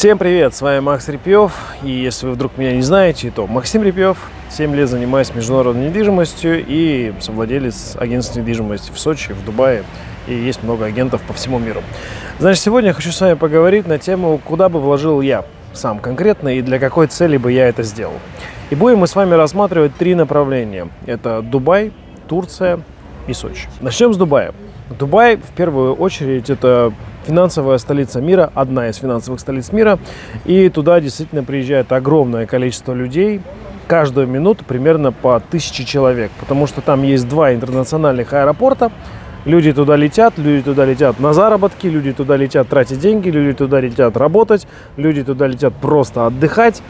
Всем привет, с вами Макс Репьев, и если вы вдруг меня не знаете, то Максим Репьев, 7 лет занимаюсь международной недвижимостью и совладелец агентства недвижимости в Сочи, в Дубае, и есть много агентов по всему миру. Значит, сегодня я хочу с вами поговорить на тему, куда бы вложил я сам конкретно и для какой цели бы я это сделал. И будем мы с вами рассматривать три направления. Это Дубай, Турция и Сочи. Начнем с Дубая. Дубай, в первую очередь, это финансовая столица мира, одна из финансовых столиц мира. И туда действительно приезжает огромное количество людей, каждую минуту примерно по тысяче человек, потому что там есть два интернациональных аэропорта. Люди туда летят, люди туда летят на заработки, люди туда летят тратить деньги, люди туда летят работать, люди туда летят просто отдыхать.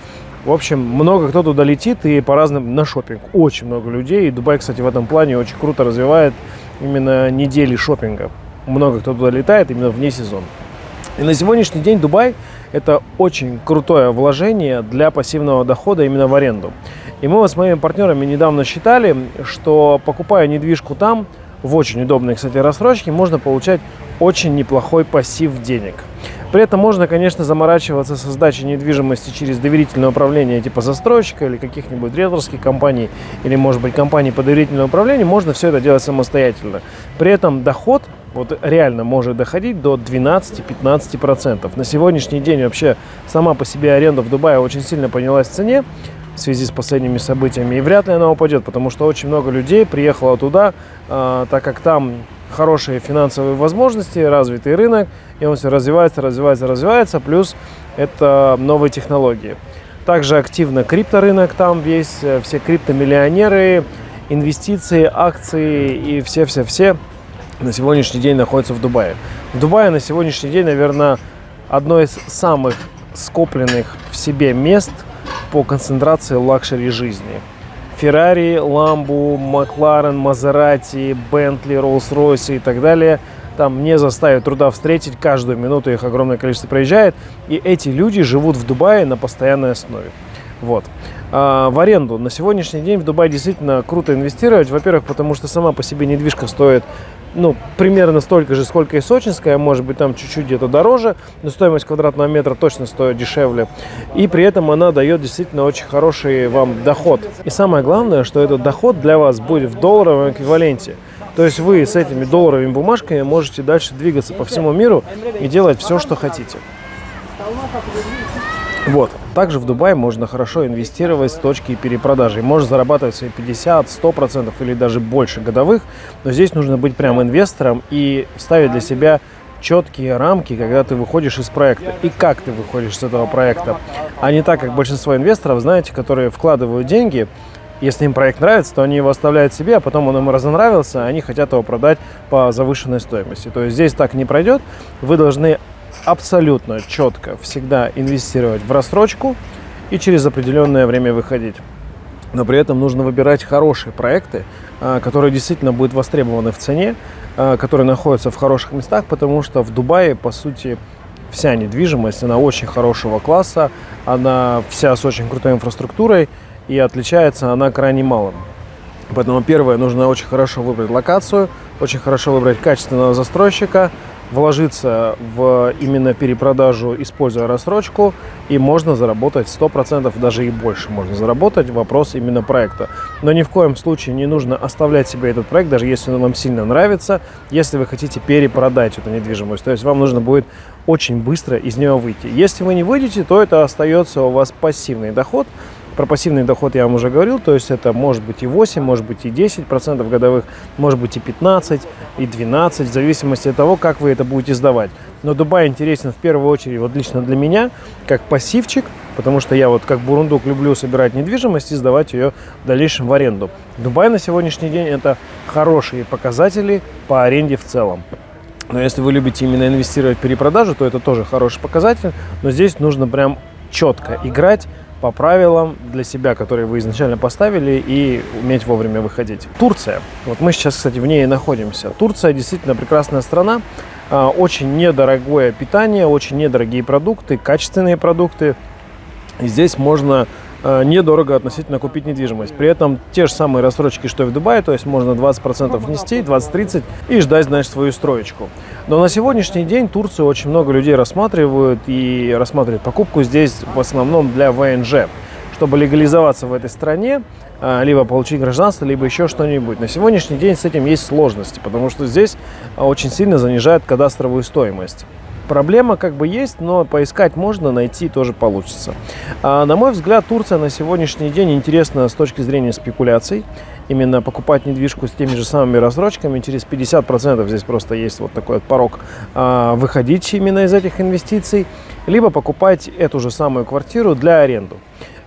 В общем, много кто туда летит и по разным на шопинг. Очень много людей. И Дубай, кстати, в этом плане очень круто развивает именно недели шопинга. Много кто туда летает именно вне сезона. И на сегодняшний день Дубай – это очень крутое вложение для пассивного дохода именно в аренду. И мы с моими партнерами недавно считали, что покупая недвижку там, в очень удобной, кстати, рассрочке, можно получать очень неплохой пассив денег. При этом можно, конечно, заморачиваться со сдачей недвижимости через доверительное управление типа застройщика или каких-нибудь риэлторских компаний, или, может быть, компаний по доверительному управлению. Можно все это делать самостоятельно. При этом доход вот реально может доходить до 12-15%. На сегодняшний день вообще сама по себе аренда в Дубае очень сильно поднялась в цене в связи с последними событиями. И вряд ли она упадет, потому что очень много людей приехало туда, э, так как там хорошие финансовые возможности, развитый рынок, и он все развивается, развивается, развивается, плюс это новые технологии. Также активно крипторынок там весь, э, все криптомиллионеры, инвестиции, акции и все-все-все на сегодняшний день находятся в Дубае. В Дубае на сегодняшний день, наверное, одно из самых скопленных в себе мест по концентрации luxury жизни. Феррари, Ламбу, Макларен, Мазерати, Бентли, Роллс-Ройс и так далее там не заставит труда встретить, каждую минуту их огромное количество проезжает, и эти люди живут в Дубае на постоянной основе. Вот. А, в аренду на сегодняшний день в Дубае действительно круто инвестировать. Во-первых, потому что сама по себе недвижка стоит ну, примерно столько же, сколько и сочинская, может быть, там чуть-чуть где-то дороже, но стоимость квадратного метра точно стоит дешевле. И при этом она дает действительно очень хороший вам доход. И самое главное, что этот доход для вас будет в долларовом эквиваленте. То есть вы с этими долларовыми бумажками можете дальше двигаться по всему миру и делать все, что хотите. Вот. Также в Дубае можно хорошо инвестировать с точки перепродажи. Можно зарабатывать свои 50, 100% или даже больше годовых. Но здесь нужно быть прям инвестором и ставить для себя четкие рамки, когда ты выходишь из проекта и как ты выходишь с этого проекта. А не так, как большинство инвесторов, знаете, которые вкладывают деньги, если им проект нравится, то они его оставляют себе, а потом он им разонравился, а они хотят его продать по завышенной стоимости. То есть здесь так не пройдет. Вы должны абсолютно четко всегда инвестировать в рассрочку и через определенное время выходить. Но при этом нужно выбирать хорошие проекты, а, которые действительно будут востребованы в цене, а, которые находятся в хороших местах, потому что в Дубае, по сути, вся недвижимость, она очень хорошего класса, она вся с очень крутой инфраструктурой, и отличается она крайне малым. Поэтому первое, нужно очень хорошо выбрать локацию, очень хорошо выбрать качественного застройщика, вложиться в именно перепродажу, используя рассрочку, и можно заработать 100%, даже и больше можно заработать. Вопрос именно проекта. Но ни в коем случае не нужно оставлять себе этот проект, даже если он вам сильно нравится, если вы хотите перепродать эту недвижимость. То есть вам нужно будет очень бысро из нее выйти. Если вы не выйдете, то это остается у вас пассивный доход, про пассивный доход я вам уже говорил, то есть это может быть и 8, может быть и 10 процентов годовых, может быть и 15, и 12, в зависимости от того, как вы это будете сдавать. Но Дубай интересен в первую очередь, вот лично для меня, как пассивчик, потому что я вот как бурундук люблю собирать недвижимость и сдавать ее в дальнейшем в аренду. Дубай на сегодняшний день это хорошие показатели по аренде в целом. Но если вы любите именно инвестировать в перепродажу, то это тоже хороший показатель. Но здесь нужно прям четко играть по правилам для себя, которые вы изначально поставили, и уметь вовремя выходить. Турция. Вот мы сейчас, кстати, в ней и находимся. Турция действительно прекрасная страна. А, очень недорогое питание, очень недорогие продукты, качественные продукты. И здесь можно недорого относительно купить недвижимость. При этом те же самые рассрочки, что и в Дубае, то есть можно 20% внести, 20-30 и ждать, значит, свою строечку. Но на сегодняшний день Турцию очень много людей рассматривают и рассматривают покупку здесь в основном для ВНЖ чтобы легализоваться в этой стране, а, либо получить гражданство, либо еще что-нибудь. На сегодняшний день с этим есть сложности, потому что здесь очень сильно занижает кадастровую стоимость. Проблема как бы есть, но поискать можно, найти тоже получится. А, на мой взгляд, Турция на сегодняшний день интересна с точки зрения спекуляций. Именно покупать недвижку с теми же самыми рассрочками, через 50% здесь просто есть вот такой вот порог выходить именно из этих инвестиций, либо покупать эту же самую квартиру для аренду.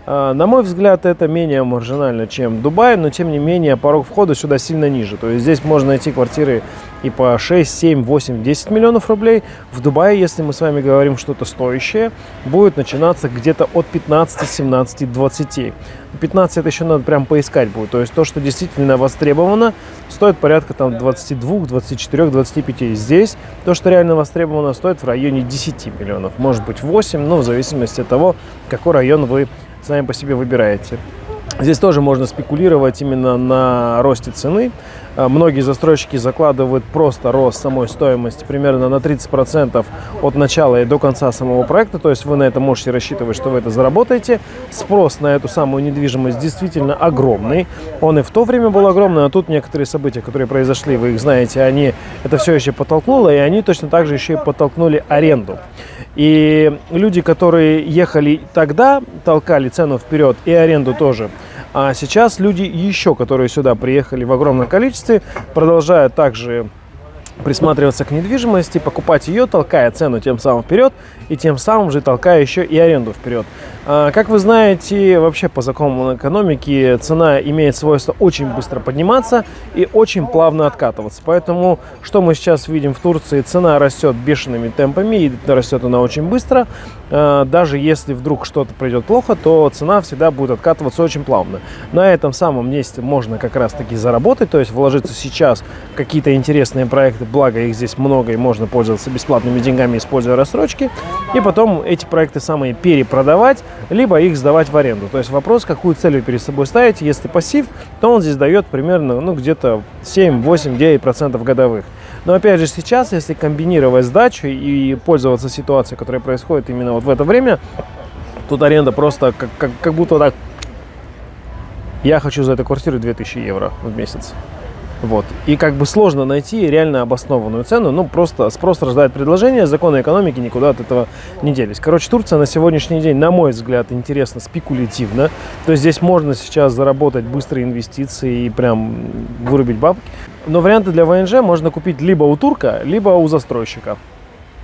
А, на мой взгляд, это менее маржинально, чем Дубай, но тем не менее порог входа сюда сильно ниже. То есть здесь можно найти квартиры и по 6, 7, 8, 10 миллионов рублей. В Дубае, если мы с вами говорим что-то стоящее, будет начинаться где-то от 15, 17, 20. 15 это еще надо прям поискать будет. То есть то, что действительно востребовано, стоит порядка там 22, 24, 25. Здесь то, что реально востребовано, стоит в районе 10 миллионов. Может быть 8, но в зависимости от того, какой район вы сами по себе выбираете. Здесь тоже можно спекулировать именно на росте цены. А, многие застройщики закладывают просто рост самой стоимости примерно на 30% от начала и до конца самого проекта. То есть вы на это можете рассчитывать, что вы это заработаете. Спрос на эту самую недвижимость действительно огромный. Он и в то время был огромный, а тут некоторые события, которые произошли, вы их знаете, они это все еще подтолкнуло, и они точно так же еще и подтолкнули аренду. И люди, которые ехали тогда, толкали цену вперед и аренду тоже. А сейчас люди еще, которые сюда приехали в огромном количестве, продолжают также присматриваться к недвижимости, покупать ее, толкая цену тем самым вперед и тем самым же толкая еще и аренду вперед. А, как вы знаете, вообще по законам экономики цена имеет свойство очень быстро подниматься и очень плавно откатываться. Поэтому, что мы сейчас видим в Турции, цена растет бешеными темпами и растет она очень быстро. А, даже если вдруг что-то пройдет плохо, то цена всегда будет откатываться очень плавно. На этом самом месте можно как раз таки заработать, то есть вложиться сейчас в какие-то интересные проекты, благо их здесь много и можно пользоваться бесплатными деньгами, используя рассрочки, и потом эти проекты самые перепродавать, либо их сдавать в аренду. То есть вопрос, какую цель вы перед собой ставите. Если пассив, то он здесь дает примерно ну, где-то 7, 8, 9% годовых. Но опять же сейчас, если комбинировать сдачу и пользоваться ситуацией, которая происходит именно вот в это время, тут аренда просто как, как, как будто так... Я хочу за эту квартиру 2000 евро в месяц. Вот. И как бы сложно найти реально обоснованную цену, ну просто спрос рождает предложение, законы экономики никуда от этого не делись. Короче, Турция на сегодняшний день, на мой взгляд, интересно спекулятивно. То есть здесь можно сейчас заработать быстрые инвестиции и прям вырубить бабки. Но варианты для ВНЖ можно купить либо у турка, либо у застройщика.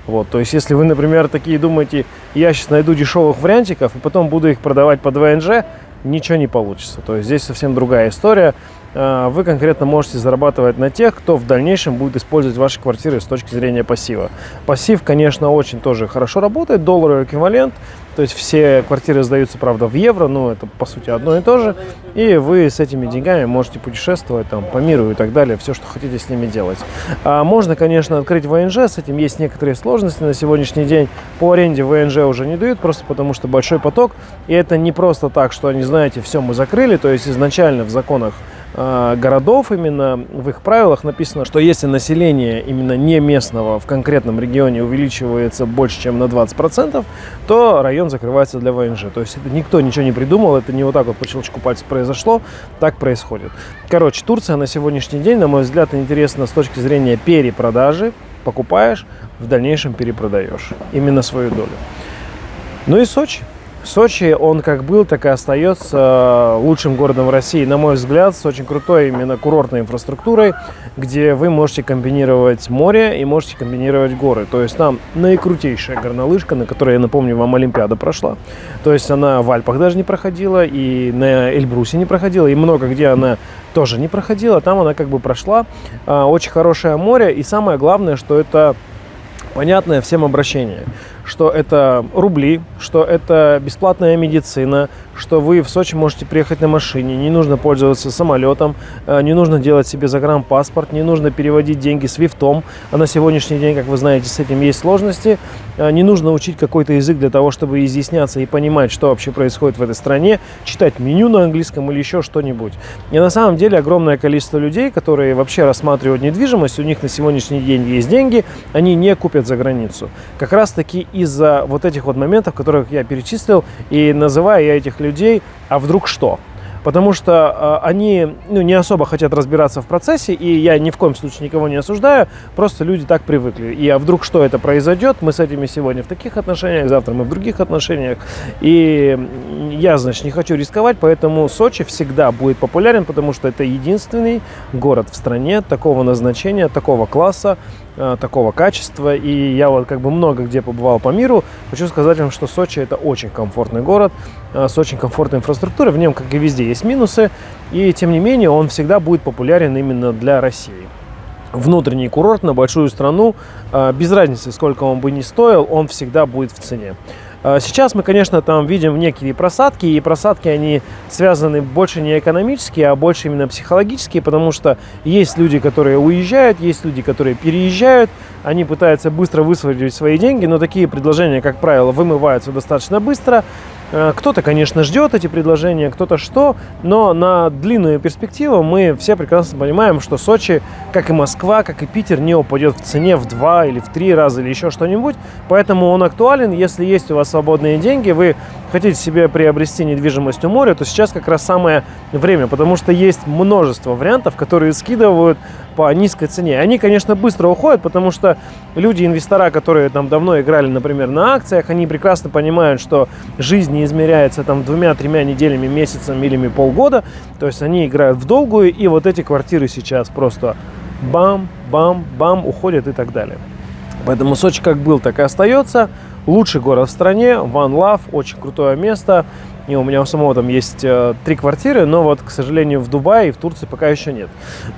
Вот, то есть, если вы, например, такие думаете, я сейчас найду дешевых вариантиков и потом буду их продавать под ВНЖ, ничего не получится. То есть здесь совсем другая история. А, вы конкретно можете зарабатывать на тех, кто в дальнейшем будет использовать ваши квартиры с точки зрения пассива. Пассив, конечно, очень тоже хорошо работает, долларовый эквивалент, то есть все квартиры сдаются, правда, в евро, но это по сути одно и то же, и вы с этими деньгами можете путешествовать там по миру и так далее, все, что хотите с ними делать. А можно, конечно, открыть ВНЖ, с этим есть некоторые сложности на сегодняшний день. По аренде ВНЖ уже не дают, просто потому что большой поток, и это не просто так, что они, знаете, все мы закрыли, то есть изначально в законах Э, городов именно в их правилах написано, что если население именно не местного в конкретном регионе увеличивается больше, чем на 20%, то район закрывается для ВНЖ. То есть это никто ничего не придумал, это не вот так вот по щелчку пальца произошло, так происходит. Короче, Турция на сегодняшний день, на мой взгляд, интересна с точки зрения перепродажи. Покупаешь, в дальнейшем перепродаешь именно свою долю. Ну и Сочи. Сочи, он как был, так и остается э, лучшим городом России, на мой взгляд, с очень крутой именно курортной инфраструктурой, где вы можете комбинировать море и можете комбинировать горы. То есть там наикрутейшая горнолыжка, на которой, я напомню, вам Олимпиада прошла. То есть она в Альпах даже не проходила, и на Эльбрусе не проходила, и много где она тоже не проходила. Там она как бы прошла. Э, очень хорошее море, и самое главное, что это понятное всем обращение, что это рубли, что это бесплатная медицина, что вы в Сочи можете приехать на машине, не нужно пользоваться самолетом, э, не нужно делать себе загранпаспорт, не нужно переводить деньги свифтом, а на сегодняшний день, как вы знаете, с этим есть сложности. Э, не нужно учить какой-то язык для того, чтобы изъясняться и понимать, что вообще происходит в этой стране, читать меню на английском или еще что-нибудь. И на самом деле огромное количество людей, которые вообще рассматривают недвижимость, у них на сегодняшний день есть деньги, они не купят за границу. Как раз таки из-за вот этих вот моментов, которых я перечислил, и называя я этих людей «а вдруг что?». Потому что э, они ну, не особо хотят разбираться в процессе, и я ни в коем случае никого не осуждаю, просто люди так привыкли. И а вдруг что это произойдет, мы с этими сегодня в таких отношениях, завтра мы в других отношениях. И я, значит, не хочу рисковать, поэтому Сочи всегда будет популярен, потому что это единственный город в стране такого назначения, такого класса, такого качества. И я вот как бы много где побывал по миру. Хочу сказать вам, что Сочи это очень комфортный город э, с очень комфортной инфраструктурой. В нем, как и везде, есть минусы. И тем не менее, он всегда будет популярен именно для России внутренний курорт на большую страну, э, без разницы, сколько он бы ни стоил, он всегда будет в цене. А, сейчас мы, конечно, там видим некие просадки, и просадки, они связаны больше не экономические, а больше именно психологические, потому что есть люди, которые уезжают, есть люди, которые переезжают, они пытаются быстро высвободить свои деньги, но такие предложения, как правило, вымываются достаточно быстро, кто-то, конечно, ждет эти предложения, кто-то что, но на длинную перспективу мы все прекрасно понимаем, что Сочи, как и Москва, как и Питер, не упадет в цене в два или в три раза или еще что-нибудь. Поэтому он актуален. Если есть у вас свободные деньги, вы хотите себе приобрести недвижимость у моря, то сейчас как раз самое время, потому что есть множество вариантов, которые скидывают по низкой цене. Они, конечно, быстро уходят, потому что люди, инвестора, которые там давно играли, например, на акциях, они прекрасно понимают, что жизнь не измеряется там двумя-тремя неделями, месяцем или полгода. То есть они играют в долгую, и вот эти квартиры сейчас просто бам, бам, бам уходят и так далее. Поэтому Сочи как был, так и остается. Лучший город в стране, One Love, очень крутое место. И у меня у самого там есть э, три квартиры, но вот, к сожалению, в Дубае и в Турции пока еще нет.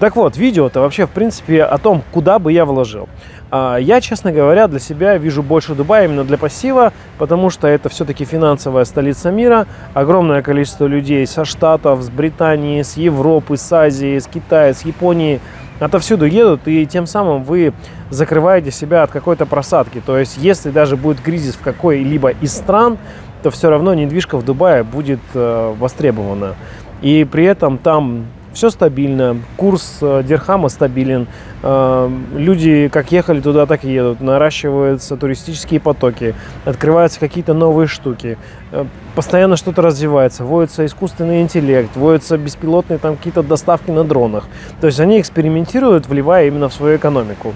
Так вот, видео-то вообще, в принципе, о том, куда бы я вложил. А, я, честно говоря, для себя вижу больше Дубая именно для пассива, потому что это все-таки финансовая столица мира. Огромное количество людей со Штатов, с Британии, с Европы, с Азии, с Китая, с Японии отовсюду едут, и тем самым вы закрываете себя от какой-то просадки. То есть, если даже будет кризис в какой-либо из стран, то все равно недвижка в Дубае будет э, востребована. И при этом там все стабильно, курс э, дирхама стабилен, э, люди как ехали туда, так и едут, наращиваются туристические потоки, открываются какие-то новые штуки, э, постоянно что-то развивается, вводится искусственный интеллект, вводятся беспилотные там какие-то доставки на дронах. То есть они экспериментируют, вливая именно в свою экономику.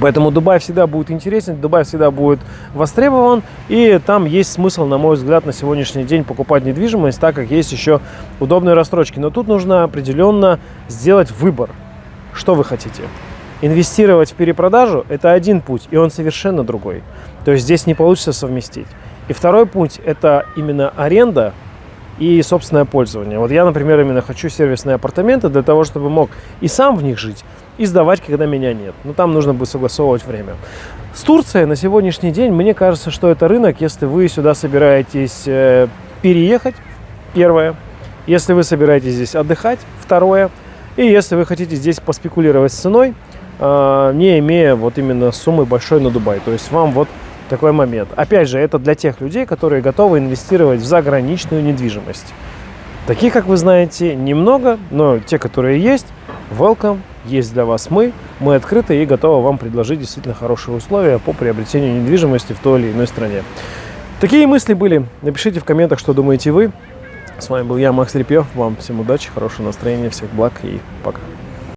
Поэтому Дубай всегда будет интересен, Дубай всегда будет востребован, и там есть смысл, на мой взгляд, на сегодняшний день покупать недвижимость, так как есть еще удобные рассрочки. Но тут нужно определенно сделать выбор, что вы хотите. Инвестировать в перепродажу – это один путь, и он совершенно другой. То есть здесь не получится совместить. И второй путь – это именно аренда и собственное пользование. Вот я, например, именно хочу сервисные апартаменты для того, чтобы мог и сам в них жить, и сдавать, когда меня нет. Но там нужно будет согласовывать время. С Турцией на сегодняшний день, мне кажется, что это рынок, если вы сюда собираетесь э, переехать, первое. Если вы собираетесь здесь отдыхать, второе. И если вы хотите здесь поспекулировать с ценой, э, не имея вот именно суммы большой на Дубай. То есть вам вот такой момент. Опять же, это для тех людей, которые готовы инвестировать в заграничную недвижимость. Таких, как вы знаете, немного, но те, которые есть, welcome, есть для вас мы. Мы открыты и готовы вам предложить действительно хорошие условия по приобретению недвижимости в той или иной стране. Такие мысли были. Напишите в комментах, что думаете вы. С вами был я, Макс Репьев. Вам всем удачи, хорошего настроения, всех благ и пока.